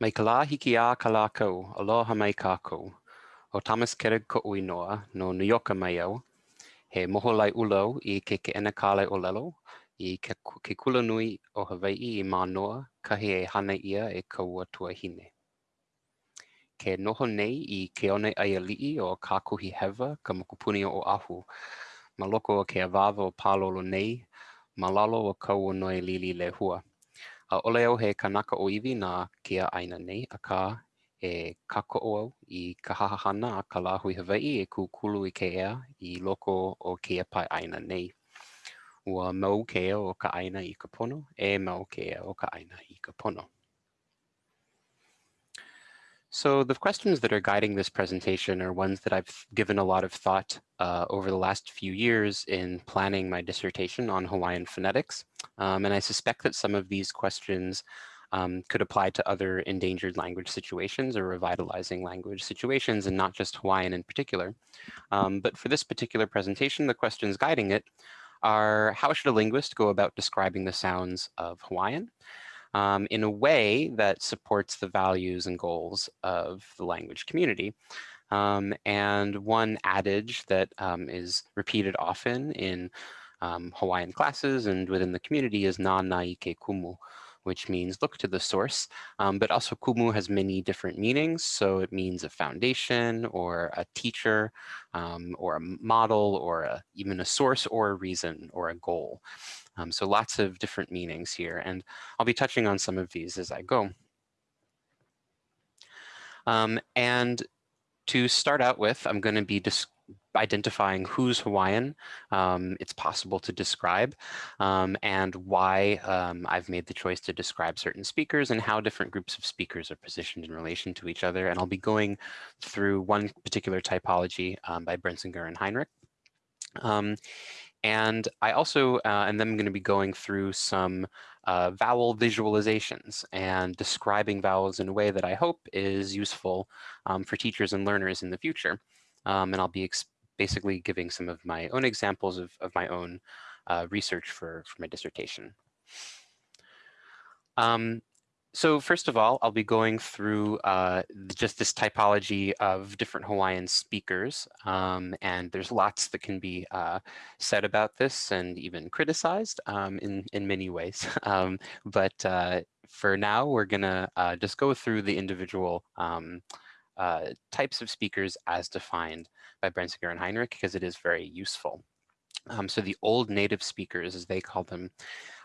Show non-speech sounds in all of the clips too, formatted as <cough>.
Mai ka la hiki a ka la kau, aloha mai kākou. O Thomas Kerig ko uinoa no New York mai au. He moho lai ulau i ke ke ena kālai o lelo i ke, ke kula nui o Hawaii i Manoa, kahi e hana ia e kaua tua hine. Ke noho nei i ke one aia lii o kākuhi hewa ka mokupuni o ahu. Ma loko o ke avava o pālolo nei, ma lalo o kau o noi lili le hua. A ole au he kanaka o iwi nā kia aina nei, a e kako au i ka hahahana a ka lahui Hawaii e kukulu i ke ea i loko o ke pai aina nei. Ua mau ke ea o ka aina i ka pono, e mau ke ea o ka aina i ka pono. So the questions that are guiding this presentation are ones that I've given a lot of thought uh, over the last few years in planning my dissertation on Hawaiian phonetics. Um, and I suspect that some of these questions um, could apply to other endangered language situations or revitalizing language situations and not just Hawaiian in particular. Um, but for this particular presentation, the questions guiding it are how should a linguist go about describing the sounds of Hawaiian? Um, in a way that supports the values and goals of the language community. Um, and one adage that um, is repeated often in um, Hawaiian classes and within the community is na naike kumu, which means look to the source, um, but also kumu has many different meanings. So it means a foundation or a teacher um, or a model or a, even a source or a reason or a goal. Um, so lots of different meanings here, and I'll be touching on some of these as I go. Um, and to start out with, I'm going to be identifying who's Hawaiian um, it's possible to describe um, and why um, I've made the choice to describe certain speakers and how different groups of speakers are positioned in relation to each other. And I'll be going through one particular typology um, by Brenzinger and Heinrich. And I also, uh, and then I'm going to be going through some uh, vowel visualizations and describing vowels in a way that I hope is useful um, for teachers and learners in the future. Um, and I'll be basically giving some of my own examples of, of my own uh, research for, for my dissertation. Um, so first of all, I'll be going through uh, just this typology of different Hawaiian speakers. Um, and there's lots that can be uh, said about this and even criticized um, in, in many ways. <laughs> Um, but uh, for now, we're gonna uh, just go through the individual um, uh, types of speakers as defined by Brenzinger and Heinrich because it is very useful. Um, so the old native speakers, as they call them,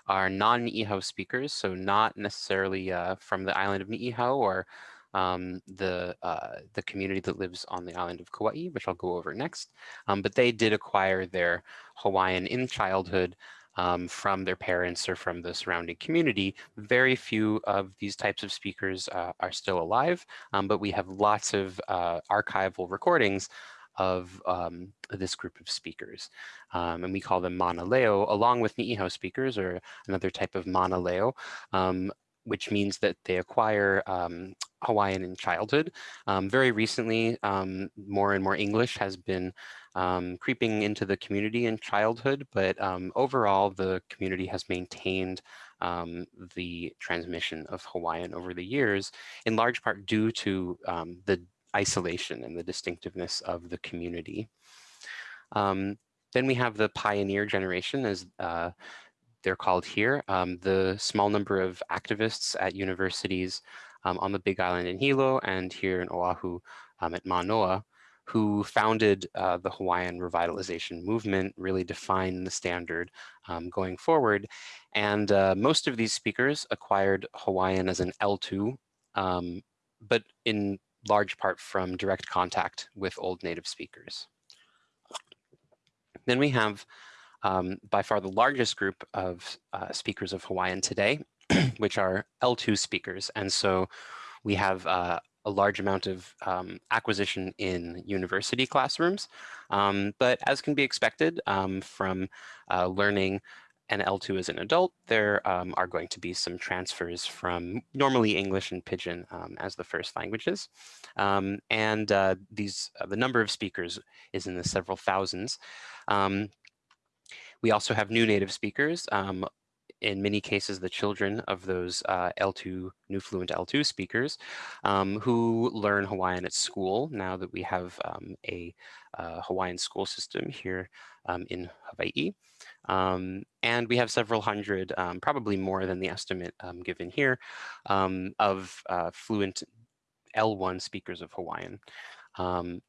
are non-Ni'ihau speakers, so not necessarily uh, from the island of Ni'ihau or um, the uh, the community that lives on the island of Kauai, which I'll go over next. Um, but they did acquire their Hawaiian in childhood um, from their parents or from the surrounding community. Very few of these types of speakers uh, are still alive, um, but we have lots of uh, archival recordings of um, this group of speakers. Um, and we call them mana leo, along with Ni'ihau speakers, or another type of mana leo, um, which means that they acquire um, Hawaiian in childhood. Um, very recently, um, more and more English has been um, creeping into the community in childhood, but overall, the community has maintained um, the transmission of Hawaiian over the years, in large part due to um, the isolation and the distinctiveness of the community. Um, then we have the pioneer generation, as uh, they're called here, um, the small number of activists at universities um, on the Big Island in Hilo and here in Oahu um, at Manoa, who founded uh, the Hawaiian revitalization movement, really defined the standard um, going forward. And uh, most of these speakers acquired Hawaiian as an L2, um, but in large part from direct contact with old native speakers. Then we have um, by far the largest group of uh, speakers of Hawaiian today, <clears throat> which are L2 speakers. And so we have uh, a large amount of um, acquisition in university classrooms. Um, but as can be expected um, from uh, learning and L2 as an adult, there um, are going to be some transfers from normally English and Pidgin um, as the first languages. Um, and uh, these uh, the number of speakers is in the several thousands. Um, we also have new native speakers. Um, in many cases, the children of those uh, L2, new fluent L2 speakers um, who learn Hawaiian at school now that we have a uh, Hawaiian school system here um, in Hawaii. Um, and we have several hundred, um, probably more than the estimate um, given here, of uh, fluent L1 speakers of Hawaiian. Um,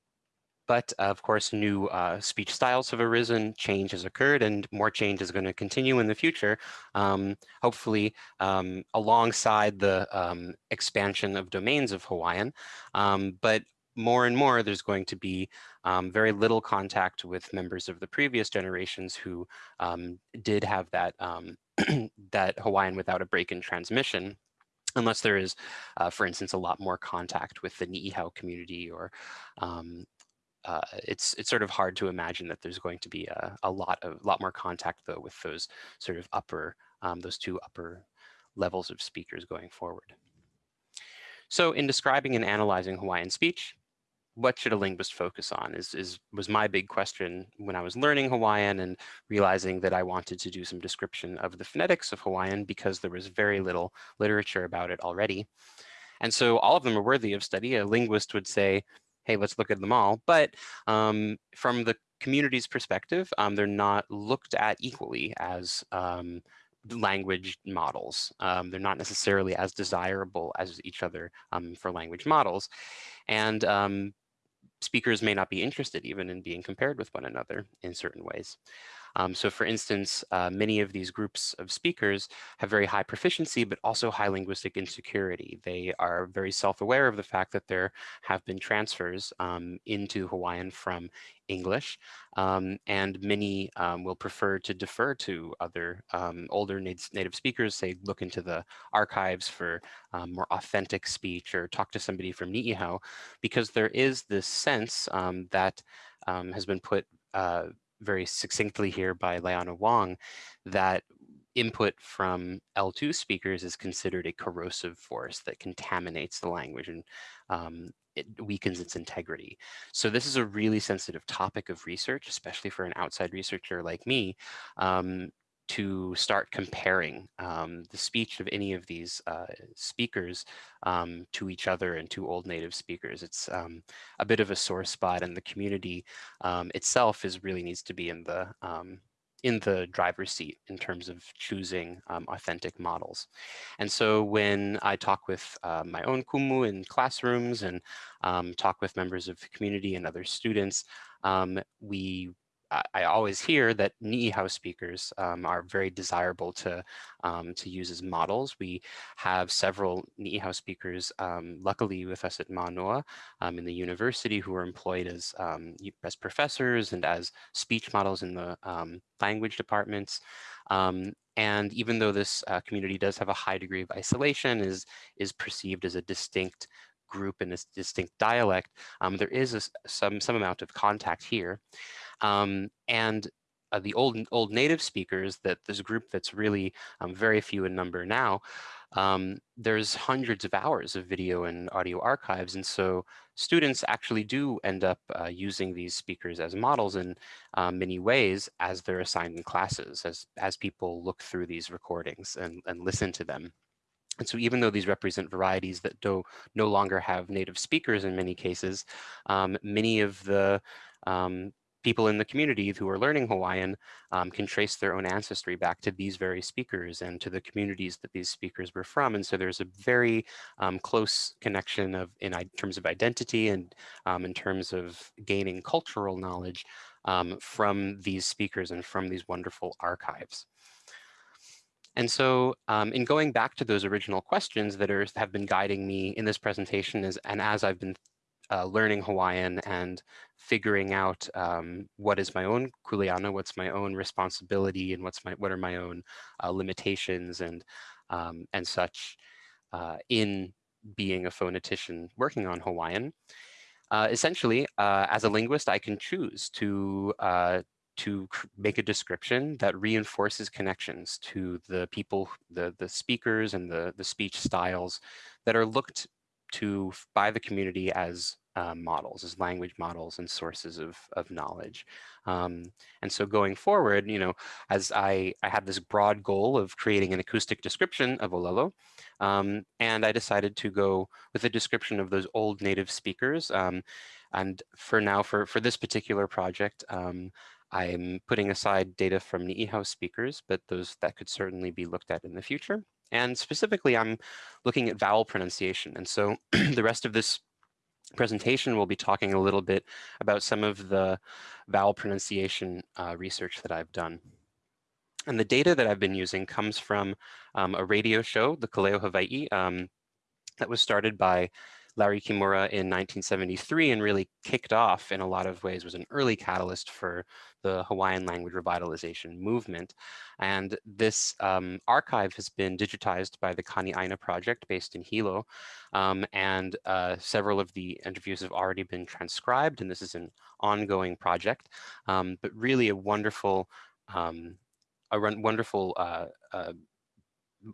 but of course, new uh, speech styles have arisen, change has occurred, and more change is going to continue in the future, um, hopefully um, alongside the um, expansion of domains of Hawaiian. Um, but more and more, there's going to be um, very little contact with members of the previous generations who um, did have that, <clears throat> that Hawaiian without a break in transmission unless there is, uh, for instance, a lot more contact with the Ni'ihau community or um, uh, it's it's sort of hard to imagine that there's going to be a, a lot of lot more contact though with those sort of upper um, those two upper levels of speakers going forward. So in describing and analyzing Hawaiian speech, what should a linguist focus on is, is was my big question when I was learning Hawaiian and realizing that I wanted to do some description of the phonetics of Hawaiian because there was very little literature about it already. And so all of them are worthy of study. A linguist would say, hey, let's look at them all. But um, from the community's perspective, um, they're not looked at equally as um, language models. Um, they're not necessarily as desirable as each other um, for language models. And um, speakers may not be interested even in being compared with one another in certain ways. Um, so for instance, uh, many of these groups of speakers have very high proficiency, but also high linguistic insecurity. They are very self-aware of the fact that there have been transfers um, into Hawaiian from English, um, and many um, will prefer to defer to other um, older native speakers, say look into the archives for um, more authentic speech or talk to somebody from Ni'ihau, because there is this sense that has been put uh, very succinctly here by Laiana Wong, that input from L2 speakers is considered a corrosive force that contaminates the language and um, it weakens its integrity. So this is a really sensitive topic of research, especially for an outside researcher like me, um, to start comparing um, the speech of any of these uh, speakers um, to each other and to old native speakers. It's um, a bit of a sore spot and the community um, itself is really needs to be in the um, in the driver's seat in terms of choosing um, authentic models. And so when I talk with uh, my own kumu in classrooms and talk with members of the community and other students, we I always hear that Ni'ihau speakers um, are very desirable to, um, to use as models. We have several Ni'ihau speakers, um, luckily with us at Manoa um, in the university who are employed as, um, as professors and as speech models in the um, language departments. and even though this uh, community does have a high degree of isolation, is, is perceived as a distinct group and a distinct dialect, there is a, some, some amount of contact here. Um, and uh, the old old native speakers, that this group that's really um, very few in number now, um, there's hundreds of hours of video and audio archives. And so students actually do end up uh, using these speakers as models in uh, many ways as they're assigned in classes, as, as people look through these recordings and, and listen to them. And so even though these represent varieties that do no longer have native speakers in many cases, um, many of the um, people in the community who are learning Hawaiian um, can trace their own ancestry back to these very speakers and to the communities that these speakers were from. And so there's a very um, close connection of in terms of identity and um, in terms of gaining cultural knowledge um, from these speakers and from these wonderful archives. And so um, in going back to those original questions that are, have been guiding me in this presentation is, and as I've been uh, learning Hawaiian and figuring out um, what is my own kuleana, what's my own responsibility, and what's my what are my own uh, limitations and um, and such uh, in being a phonetician working on Hawaiian. Uh, essentially, uh, as a linguist, I can choose to uh, to make a description that reinforces connections to the people, the, the speakers and the, the speech styles that are looked to by the community as uh, models, as language models and sources of, of knowledge. Um, and so going forward, you know, as I, I had this broad goal of creating an acoustic description of Olelo, um, and I decided to go with a description of those old native speakers. Um, and for now, for, for this particular project, um, I'm putting aside data from the Ni'ihau speakers, but those that could certainly be looked at in the future. And specifically, I'm looking at vowel pronunciation. And so <clears throat> the rest of this presentation, we'll be talking a little bit about some of the vowel pronunciation uh, research that I've done. And the data that I've been using comes from um, a radio show, the Kaleo Hawaii, um, that was started by Larry Kimura in 1973 and really kicked off in a lot of ways, was an early catalyst for the Hawaiian language revitalization movement. And this um, archive has been digitized by the Kani'aina project based in Hilo. Um, and uh, several of the interviews have already been transcribed, and this is an ongoing project, um, but really a wonderful, um, a wonderful uh, uh,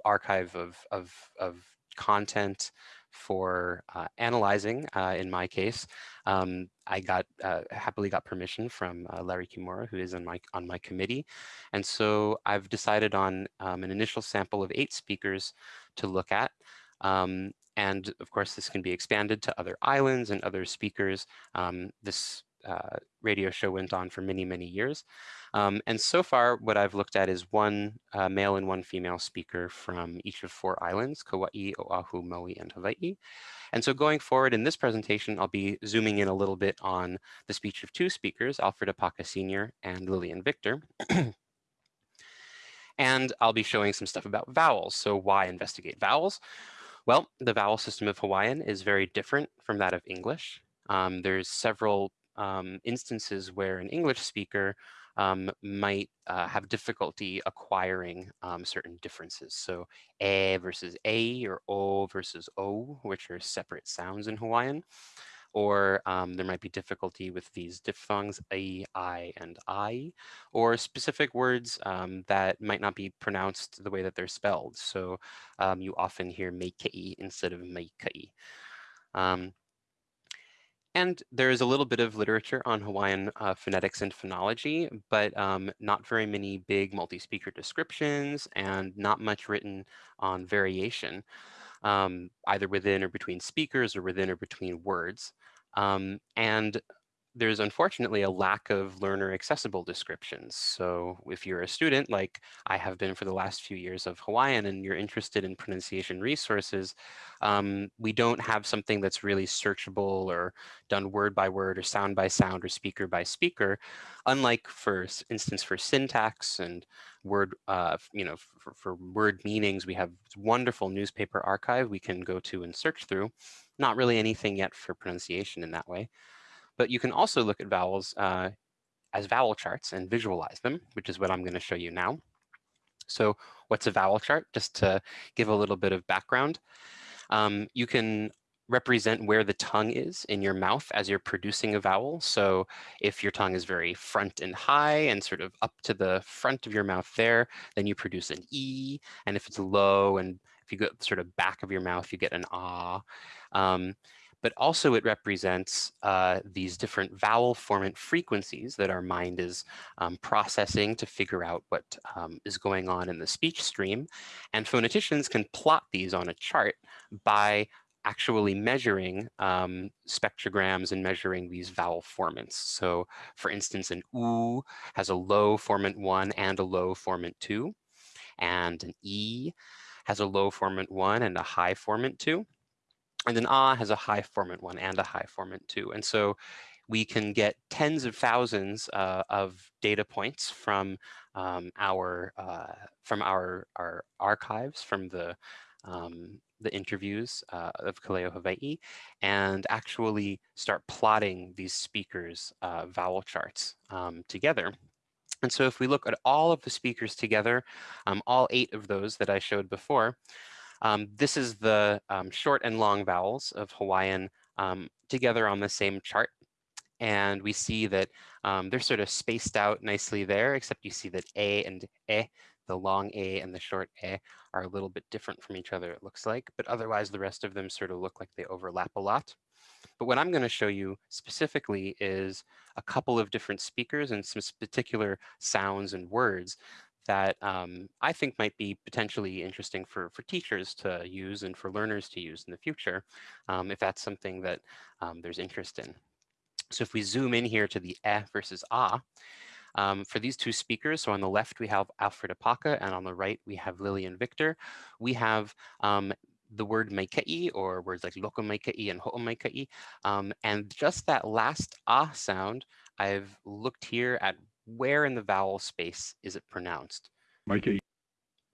archive of, of, of content, for uh, analyzing, uh, in my case. Um, I got uh, happily got permission from uh, Larry Kimura, who is on my, on my committee. And so I've decided on um, an initial sample of eight speakers to look at. Um, and of course, this can be expanded to other islands and other speakers. Um, this uh, radio show went on for many, many years. Um, and so far, what I've looked at is one uh, male and one female speaker from each of four islands, Kauai, Oahu, Maui, and Hawaii. And so going forward in this presentation, I'll be zooming in a little bit on the speech of two speakers, Alfred Apaka Sr. and Lillian Victor. <clears throat> and I'll be showing some stuff about vowels. So why investigate vowels? Well, the vowel system of Hawaiian is very different from that of English. Um, there's several um, instances where an English speaker um, might uh, have difficulty acquiring um, certain differences. So A versus a or o versus o, which are separate sounds in Hawaiian. Or um, there might be difficulty with these diphthongs a, i, and i, or specific words um, that might not be pronounced the way that they're spelled. So um, you often hear meikei instead of meikai. Um, and there is a little bit of literature on Hawaiian uh, phonetics and phonology, but um, not very many big multi-speaker descriptions and not much written on variation, um, either within or between speakers or within or between words. Um, and there's unfortunately a lack of learner accessible descriptions. So if you're a student, like I have been for the last few years of Hawaiian and you're interested in pronunciation resources, um, we don't have something that's really searchable or done word by word or sound by sound or speaker by speaker. Unlike for instance, for syntax and word, uh, you know, for, for word meanings, we have wonderful newspaper archive we can go to and search through. Not really anything yet for pronunciation in that way. But you can also look at vowels uh, as vowel charts and visualize them, which is what I'm going to show you now. So what's a vowel chart? Just to give a little bit of background. Um, you can represent where the tongue is in your mouth as you're producing a vowel. So if your tongue is very front and high and sort of up to the front of your mouth there, then you produce an E. And if it's low and if you go sort of back of your mouth, you get an ah. Um, but also it represents uh, these different vowel formant frequencies that our mind is um, processing to figure out what um, is going on in the speech stream. And phoneticians can plot these on a chart by actually measuring um, spectrograms and measuring these vowel formants. So for instance, an oo has a low formant one and a low formant two, and an e has a low formant one and a high formant two. And then ah has a high formant one and a high formant two. And so we can get tens of thousands uh, of data points from um, our uh, from our our archives from the um, the interviews uh, of Kaleo Hawaii and actually start plotting these speakers uh, vowel charts um, together. And so if we look at all of the speakers together, um, all eight of those that I showed before, um, this is the um, short and long vowels of Hawaiian um, together on the same chart. And we see that um, they're sort of spaced out nicely there, except you see that A and E, the long A and the short A are a little bit different from each other, it looks like, but otherwise the rest of them sort of look like they overlap a lot. But what I'm going to show you specifically is a couple of different speakers and some particular sounds and words that um, I think might be potentially interesting for, for teachers to use and for learners to use in the future, um, if that's something that um, there's interest in. So if we zoom in here to the eh versus ah, for these two speakers, so on the left we have Alfred Apaka and on the right we have Lillian Victor, we have um, the word maikai or words like loko and ho'o maikai. Um, and just that last ah sound, I've looked here at where in the vowel space is it pronounced. Maikai.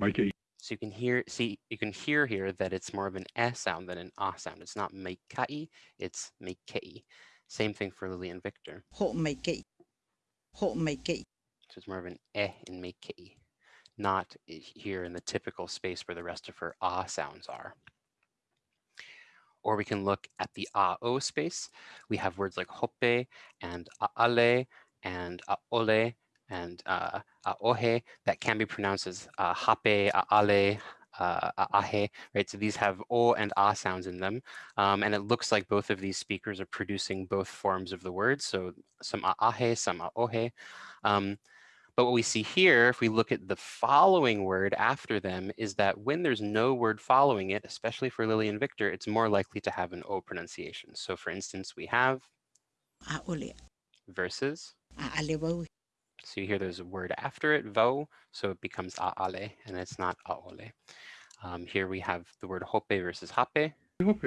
Maikai. So you can hear, see, you can hear here that it's more of an S sound than an ah sound. It's not maikai, it's maikai. Same thing for Lillian Victor. Ho'o maikai. Ho'o maikai. So it's more of an eh in maikai not here in the typical space where the rest of her ah sounds are. Or we can look at the a-o space. We have words like hope and aale and aole and uh, aohe that can be pronounced as uh, hape, aale, uh, ahe, right? So these have o and a sounds in them. Um, and it looks like both of these speakers are producing both forms of the word. So some ahe, some aohe. Um, but what we see here, if we look at the following word after them, is that when there's no word following it, especially for Lillian Victor, it's more likely to have an O pronunciation. So for instance, we have a ole versus. So you hear there's a word after it, vo, so it becomes aale, and it's not aole. Um, here we have the word hope versus hape. Hope.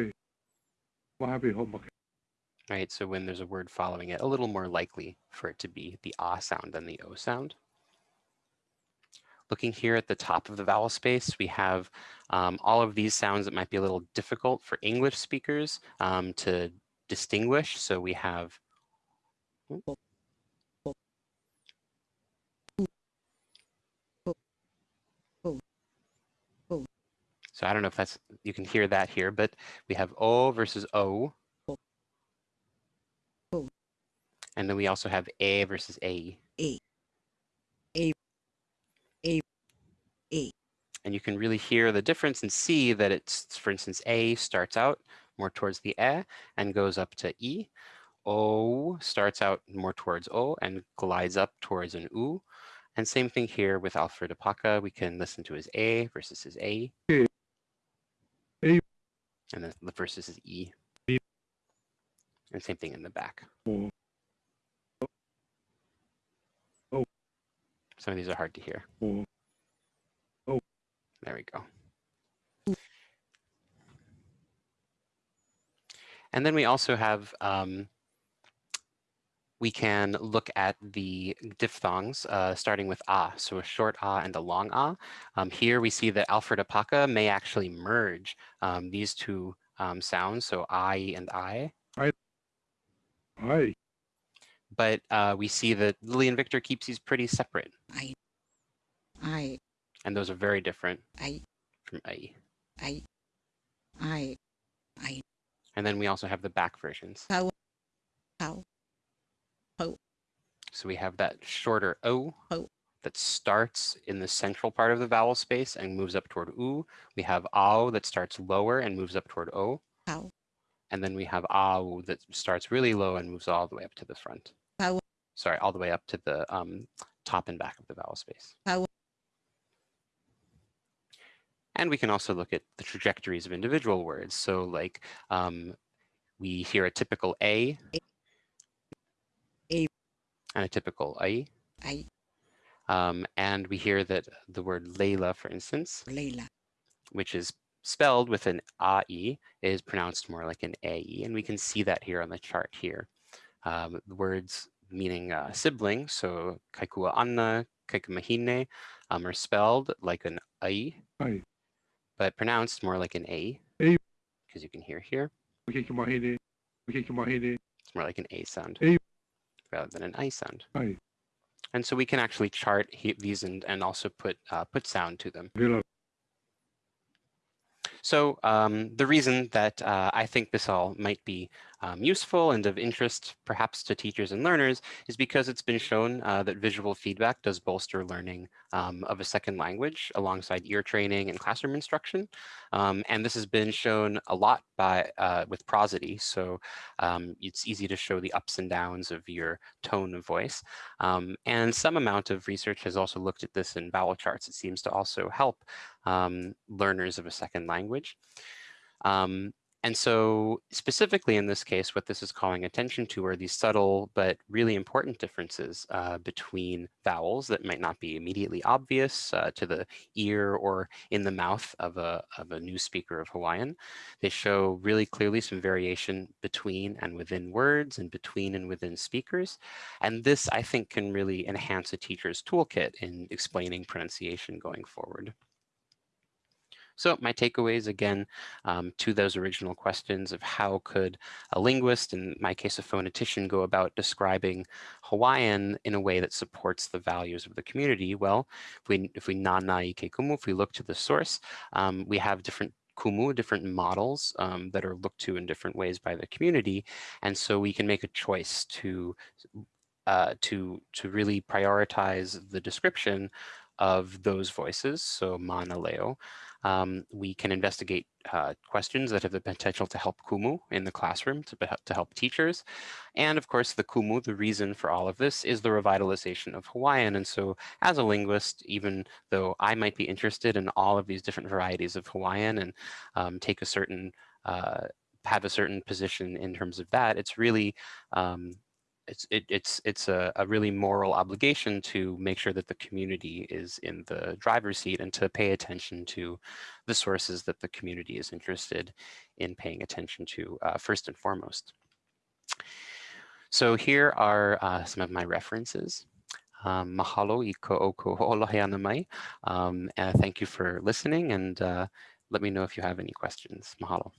Right, so when there's a word following it, a little more likely for it to be the ah sound than the o sound. Looking here at the top of the vowel space, we have um, all of these sounds that might be a little difficult for English speakers um, to distinguish. So we have So I don't know if that's, you can hear that here, but we have O versus O. And then we also have A versus A. A. A. A. A. And you can really hear the difference and see that it's, for instance, A starts out more towards the E and goes up to E. O starts out more towards O and glides up towards an U. And same thing here with Alfred Apaka. We can listen to his A versus his A. A. And then the versus his E. And same thing in the back. Oh, Some of these are hard to hear. Oh. O. There we go. And then we also have, um, we can look at the diphthongs, uh, starting with ah, so a short ah and a long ah. Um, here we see that Alfred Apaka may actually merge um, these two um, sounds, so I and I. I. I. But uh, we see that Lillian Victor keeps these pretty separate. I. I. And those are very different I. from I. I. I. I. And then we also have the back versions. How. How. So we have that shorter O that starts in the central part of the vowel space and moves up toward U. We have AO that starts lower and moves up toward O. And then we have AU that starts really low and moves all the way up to the front. Sorry, all the way up to the um, top and back of the vowel space. And we can also look at the trajectories of individual words. So like um, we hear a typical A. and a typical I. I. Um, and we hear that the word Layla, for instance, Layla. which is spelled with an AE, is pronounced more like an AE. And we can see that here on the chart here. Um, the words meaning uh, sibling, so Kaikua Anna, Kaikumahine, um, are spelled like an I, I. but pronounced more like an A, A. because you can hear here. Okay, come on, hit Okay, come on, hit It's more like an A sound A. rather than an I sound. I. And so we can actually chart these and, and also put uh, put sound to them. Villa. So um, the reason that uh, I think this all might be um, useful and of interest perhaps to teachers and learners is because it's been shown uh, that visual feedback does bolster learning um, of a second language alongside ear training and classroom instruction. Um, and this has been shown a lot by uh, with prosody. So um, it's easy to show the ups and downs of your tone of voice. Um, and some amount of research has also looked at this in vowel charts. It seems to also help um, learners of a second language. Um, and so specifically in this case, what this is calling attention to are these subtle but really important differences uh, between vowels that might not be immediately obvious uh, to the ear or in the mouth of a, of a new speaker of Hawaiian. They show really clearly some variation between and within words and between and within speakers. And this, I think, can really enhance a teacher's toolkit in explaining pronunciation going forward. So my takeaways again um, to those original questions of how could a linguist, in my case a phonetician, go about describing Hawaiian in a way that supports the values of the community? Well, if we if we nanai ke kumu, if we look to the source, um, we have different kumu, different models um, that are looked to in different ways by the community. And so we can make a choice to uh, to to really prioritize the description of those voices, so mana leo, um, we can investigate uh, questions that have the potential to help Kumu in the classroom, to, to help teachers. And of course, the Kumu, the reason for all of this is the revitalization of Hawaiian. And so as a linguist, even though I might be interested in all of these different varieties of Hawaiian and um, take a certain uh, have a certain position in terms of that, it's really um, it's it, it's it's a, a really moral obligation to make sure that the community is in the driver's seat and to pay attention to the sources that the community is interested in paying attention to uh, first and foremost. So here are uh, some of my references. Um, mahalo i ko o mai. Um, thank you for listening and uh, let me know if you have any questions. Mahalo.